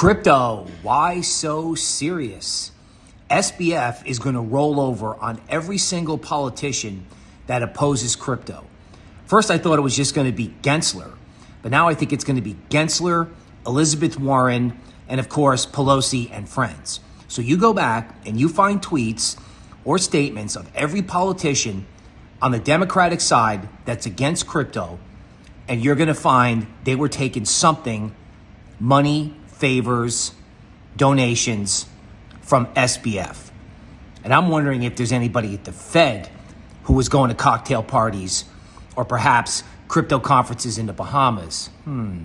Crypto, why so serious? SBF is going to roll over on every single politician that opposes crypto. First, I thought it was just going to be Gensler, but now I think it's going to be Gensler, Elizabeth Warren, and of course, Pelosi and friends. So you go back and you find tweets or statements of every politician on the Democratic side that's against crypto, and you're going to find they were taking something money, favors, donations from SBF. And I'm wondering if there's anybody at the Fed who was going to cocktail parties or perhaps crypto conferences in the Bahamas. Hmm.